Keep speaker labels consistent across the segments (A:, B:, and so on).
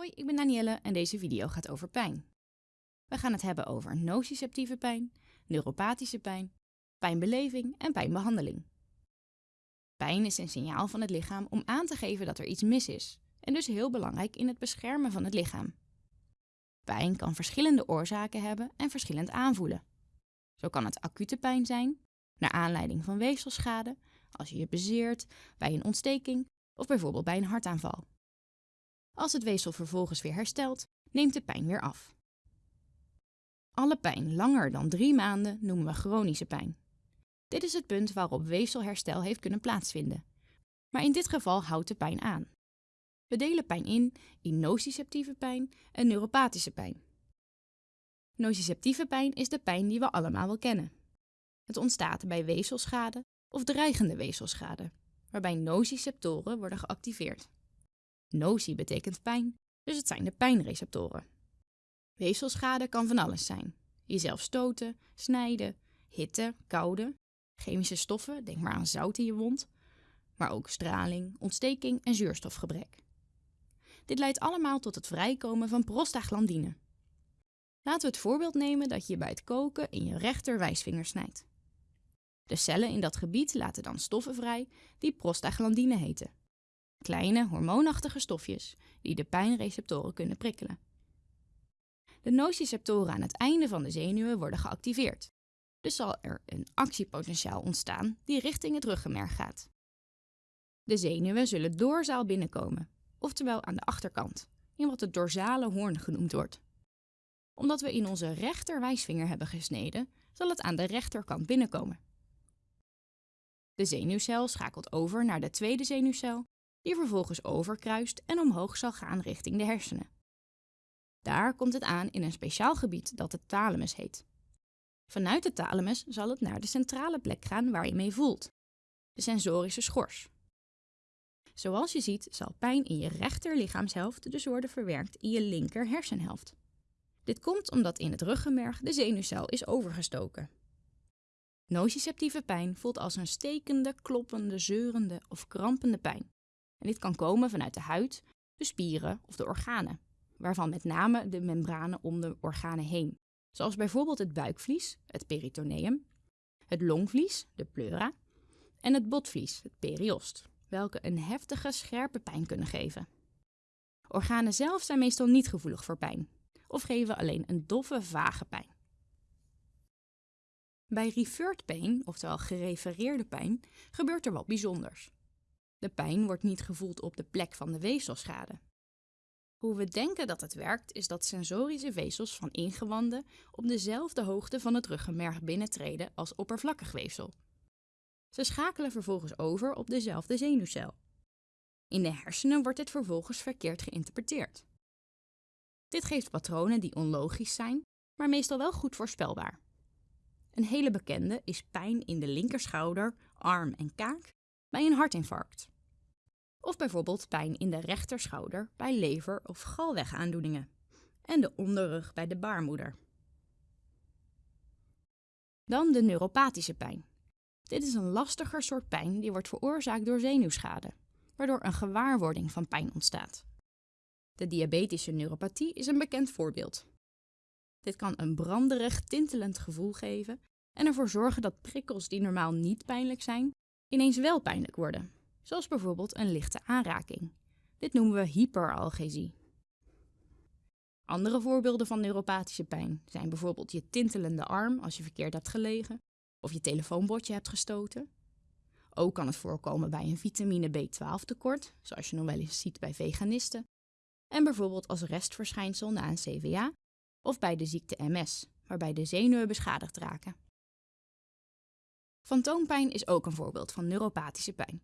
A: Hoi, ik ben Danielle en deze video gaat over pijn. We gaan het hebben over nociceptieve pijn, neuropathische pijn, pijnbeleving en pijnbehandeling. Pijn is een signaal van het lichaam om aan te geven dat er iets mis is en dus heel belangrijk in het beschermen van het lichaam. Pijn kan verschillende oorzaken hebben en verschillend aanvoelen. Zo kan het acute pijn zijn, naar aanleiding van weefselschade, als je je bezeert, bij een ontsteking of bijvoorbeeld bij een hartaanval. Als het weefsel vervolgens weer herstelt, neemt de pijn weer af. Alle pijn langer dan drie maanden noemen we chronische pijn. Dit is het punt waarop weefselherstel heeft kunnen plaatsvinden. Maar in dit geval houdt de pijn aan. We delen pijn in in nociceptieve pijn en neuropathische pijn. Nociceptieve pijn is de pijn die we allemaal wel kennen. Het ontstaat bij weefselschade of dreigende weefselschade, waarbij nociceptoren worden geactiveerd. Noci betekent pijn, dus het zijn de pijnreceptoren. Weefselschade kan van alles zijn. Jezelf stoten, snijden, hitte, koude, chemische stoffen, denk maar aan zout in je wond, maar ook straling, ontsteking en zuurstofgebrek. Dit leidt allemaal tot het vrijkomen van prostaglandine. Laten we het voorbeeld nemen dat je bij het koken in je rechter wijsvinger snijdt. De cellen in dat gebied laten dan stoffen vrij die prostaglandine heten. Kleine hormoonachtige stofjes die de pijnreceptoren kunnen prikkelen. De nociceptoren aan het einde van de zenuwen worden geactiveerd. Dus zal er een actiepotentiaal ontstaan die richting het ruggenmerg gaat. De zenuwen zullen doorzaal binnenkomen, oftewel aan de achterkant, in wat het dorsale hoorn genoemd wordt. Omdat we in onze rechter wijsvinger hebben gesneden, zal het aan de rechterkant binnenkomen. De zenuwcel schakelt over naar de tweede zenuwcel, die vervolgens overkruist en omhoog zal gaan richting de hersenen. Daar komt het aan in een speciaal gebied dat de thalamus heet. Vanuit de thalamus zal het naar de centrale plek gaan waar je mee voelt, de sensorische schors. Zoals je ziet zal pijn in je rechter lichaamshelft dus worden verwerkt in je linker hersenhelft. Dit komt omdat in het ruggenmerg de zenuwcel is overgestoken. Nociceptieve pijn voelt als een stekende, kloppende, zeurende of krampende pijn. En dit kan komen vanuit de huid, de spieren of de organen, waarvan met name de membranen om de organen heen, zoals bijvoorbeeld het buikvlies, het peritoneum, het longvlies, de pleura, en het botvlies, het periost, welke een heftige, scherpe pijn kunnen geven. Organen zelf zijn meestal niet gevoelig voor pijn, of geven alleen een doffe, vage pijn. Bij referred pain, oftewel gerefereerde pijn, gebeurt er wat bijzonders. De pijn wordt niet gevoeld op de plek van de weefselschade. Hoe we denken dat het werkt, is dat sensorische vezels van ingewanden op dezelfde hoogte van het ruggenmerg binnentreden als oppervlakkig weefsel. Ze schakelen vervolgens over op dezelfde zenuwcel. In de hersenen wordt dit vervolgens verkeerd geïnterpreteerd. Dit geeft patronen die onlogisch zijn, maar meestal wel goed voorspelbaar. Een hele bekende is pijn in de linkerschouder, arm en kaak bij een hartinfarct. Of bijvoorbeeld pijn in de rechterschouder bij lever- of galwegaandoeningen. En de onderrug bij de baarmoeder. Dan de neuropathische pijn. Dit is een lastiger soort pijn die wordt veroorzaakt door zenuwschade, waardoor een gewaarwording van pijn ontstaat. De diabetische neuropathie is een bekend voorbeeld. Dit kan een branderig, tintelend gevoel geven en ervoor zorgen dat prikkels die normaal niet pijnlijk zijn, ineens wel pijnlijk worden, zoals bijvoorbeeld een lichte aanraking. Dit noemen we hyperalgesie. Andere voorbeelden van neuropathische pijn zijn bijvoorbeeld je tintelende arm als je verkeerd hebt gelegen of je telefoonbordje hebt gestoten. Ook kan het voorkomen bij een vitamine B12 tekort, zoals je nog wel eens ziet bij veganisten, en bijvoorbeeld als restverschijnsel na een CVA of bij de ziekte MS, waarbij de zenuwen beschadigd raken. Fantoompijn is ook een voorbeeld van neuropathische pijn.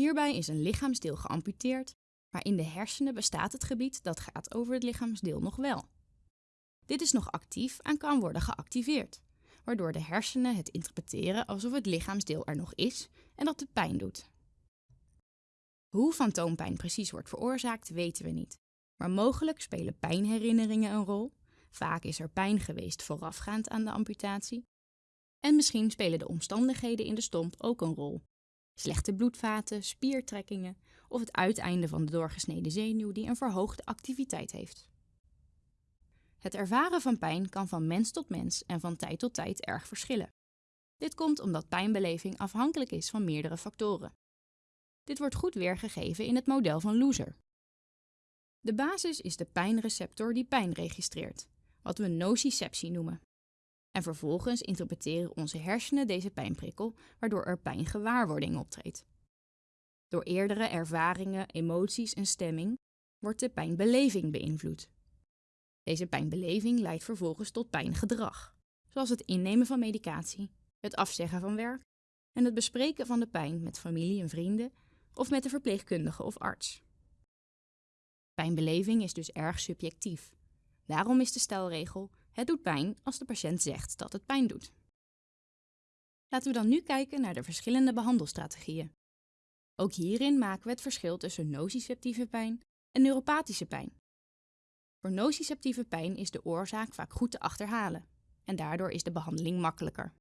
A: Hierbij is een lichaamsdeel geamputeerd, maar in de hersenen bestaat het gebied dat gaat over het lichaamsdeel nog wel. Dit is nog actief en kan worden geactiveerd, waardoor de hersenen het interpreteren alsof het lichaamsdeel er nog is en dat het pijn doet. Hoe fantoompijn precies wordt veroorzaakt, weten we niet, maar mogelijk spelen pijnherinneringen een rol. Vaak is er pijn geweest voorafgaand aan de amputatie en misschien spelen de omstandigheden in de stomp ook een rol. Slechte bloedvaten, spiertrekkingen of het uiteinde van de doorgesneden zenuw die een verhoogde activiteit heeft. Het ervaren van pijn kan van mens tot mens en van tijd tot tijd erg verschillen. Dit komt omdat pijnbeleving afhankelijk is van meerdere factoren. Dit wordt goed weergegeven in het model van Loser. De basis is de pijnreceptor die pijn registreert, wat we nociceptie noemen. En vervolgens interpreteren onze hersenen deze pijnprikkel, waardoor er pijngewaarwording optreedt. Door eerdere ervaringen, emoties en stemming wordt de pijnbeleving beïnvloed. Deze pijnbeleving leidt vervolgens tot pijngedrag, zoals het innemen van medicatie, het afzeggen van werk en het bespreken van de pijn met familie en vrienden of met de verpleegkundige of arts. Pijnbeleving is dus erg subjectief. Daarom is de stelregel: het doet pijn als de patiënt zegt dat het pijn doet. Laten we dan nu kijken naar de verschillende behandelstrategieën. Ook hierin maken we het verschil tussen nociceptieve pijn en neuropathische pijn. Voor nociceptieve pijn is de oorzaak vaak goed te achterhalen en daardoor is de behandeling makkelijker.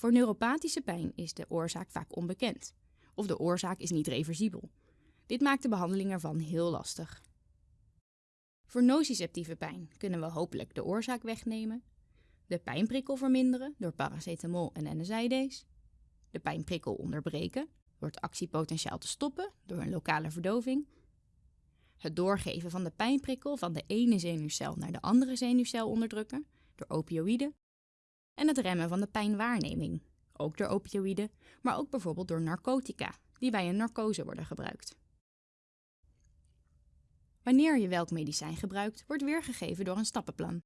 A: Voor neuropathische pijn is de oorzaak vaak onbekend of de oorzaak is niet reversibel. Dit maakt de behandeling ervan heel lastig. Voor nociceptieve pijn kunnen we hopelijk de oorzaak wegnemen, de pijnprikkel verminderen door paracetamol en NSAID's, de pijnprikkel onderbreken door het actiepotentiaal te stoppen door een lokale verdoving, het doorgeven van de pijnprikkel van de ene zenuwcel naar de andere zenuwcel onderdrukken door opioïden. En het remmen van de pijnwaarneming, ook door opioïden, maar ook bijvoorbeeld door narcotica, die bij een narcose worden gebruikt. Wanneer je welk medicijn gebruikt, wordt weergegeven door een stappenplan.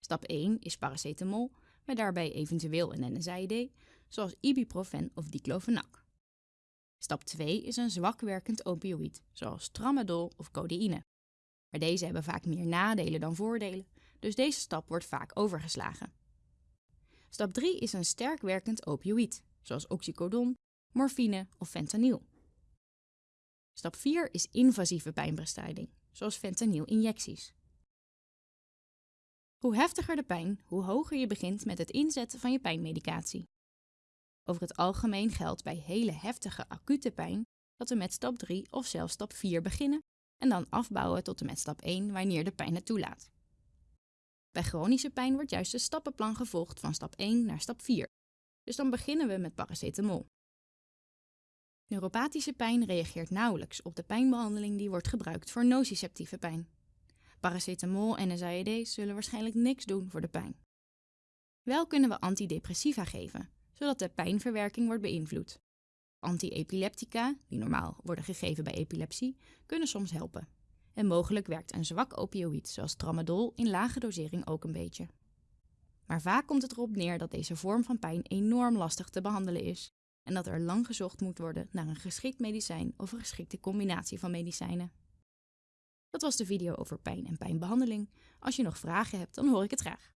A: Stap 1 is paracetamol, met daarbij eventueel een NSAID, zoals ibuprofen of diclofenac. Stap 2 is een zwak werkend opioïd, zoals tramadol of codeïne. Maar deze hebben vaak meer nadelen dan voordelen, dus deze stap wordt vaak overgeslagen. Stap 3 is een sterk werkend opioïd, zoals oxycodon, morfine of fentanyl. Stap 4 is invasieve pijnbestrijding, zoals fentanyl-injecties. Hoe heftiger de pijn, hoe hoger je begint met het inzetten van je pijnmedicatie. Over het algemeen geldt bij hele heftige acute pijn dat we met stap 3 of zelfs stap 4 beginnen en dan afbouwen tot en met stap 1 wanneer de pijn het toelaat. Bij chronische pijn wordt juist de stappenplan gevolgd van stap 1 naar stap 4. Dus dan beginnen we met paracetamol. Neuropathische pijn reageert nauwelijks op de pijnbehandeling die wordt gebruikt voor nociceptieve pijn. Paracetamol en NSAID's zullen waarschijnlijk niks doen voor de pijn. Wel kunnen we antidepressiva geven, zodat de pijnverwerking wordt beïnvloed. Antiepileptica, die normaal worden gegeven bij epilepsie, kunnen soms helpen. En mogelijk werkt een zwak opioïd zoals tramadol in lage dosering ook een beetje. Maar vaak komt het erop neer dat deze vorm van pijn enorm lastig te behandelen is en dat er lang gezocht moet worden naar een geschikt medicijn of een geschikte combinatie van medicijnen. Dat was de video over pijn en pijnbehandeling. Als je nog vragen hebt, dan hoor ik het graag.